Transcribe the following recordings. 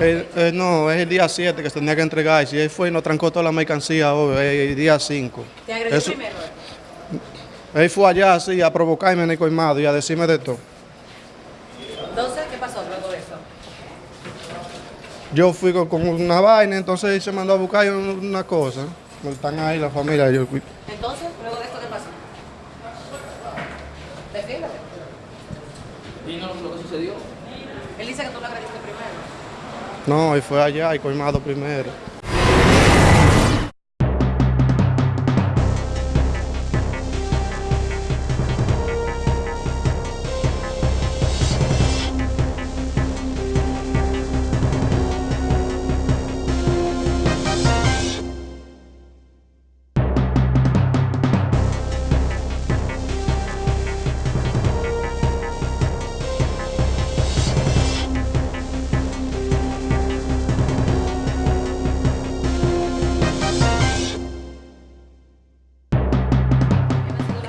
Eh, eh, no, es el día 7 que se tenía que entregar. Si él fue y nos trancó toda la mercancía hoy, es el día 5. ¿Te agredió Eso- primero? Él fue allá así a provocarme en el colmado y a decirme de todo. Entonces, ¿qué pasó luego de eso? Yo fui con, con una vaina, entonces él se mandó a buscar un- una cosa. Están ahí la familia. Yo, Entonces, luego de esto, ¿qué pasó? Defiéndete. ¿Y no lo que sucedió? Él dice que tú lo agrediste primero. No, él fue allá y colmado primero.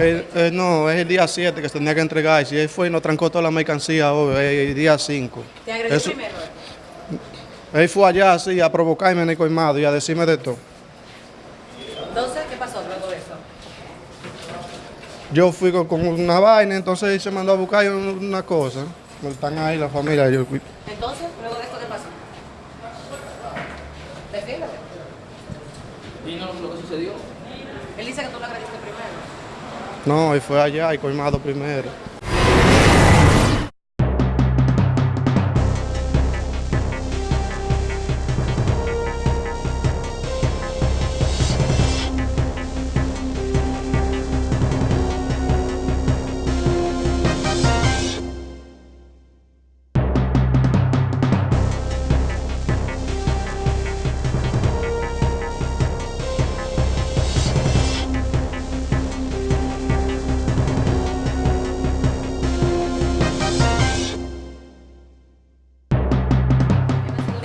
Eh, eh, no, es el día 7 que se tenía que entregar. Si él fue y nos trancó toda la mercancía hoy, el día 5. ¿Te agredió Eso- primero? Él fue allá así a provocarme en el colmado y a decirme de todo. Entonces, ¿qué pasó luego de eso? Yo fui con, con una vaina, entonces él se mandó a buscar un- una cosa. Están ahí la familia. Yo, Entonces, luego de esto, ¿qué pasó? Defiéndete. ¿Y no lo que sucedió? Él dice que tú lo agrediste primero. No, él fue allá y colmado primero.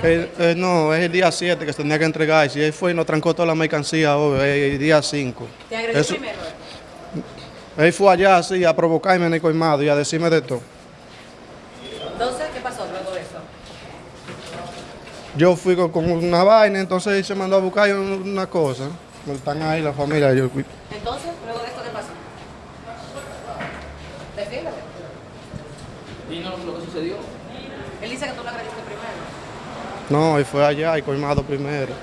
Eh, eh, no, es el día 7 que se tenía que entregar. Si él fue y nos trancó toda la mercancía hoy, es el día 5. ¿Te agredió Eso- primero? Él fue allá así a provocarme en el colmado y a decirme de todo. Entonces, ¿qué pasó luego de eso? Yo fui con, con una vaina, entonces él se mandó a buscar un- una cosa. Están ahí la familia. Yo, Entonces, luego de esto, ¿qué pasó? Defiéndete. ¿Y no lo que sucedió? Él dice que tú lo agrediste primero. No, él fue allá y colmado primero.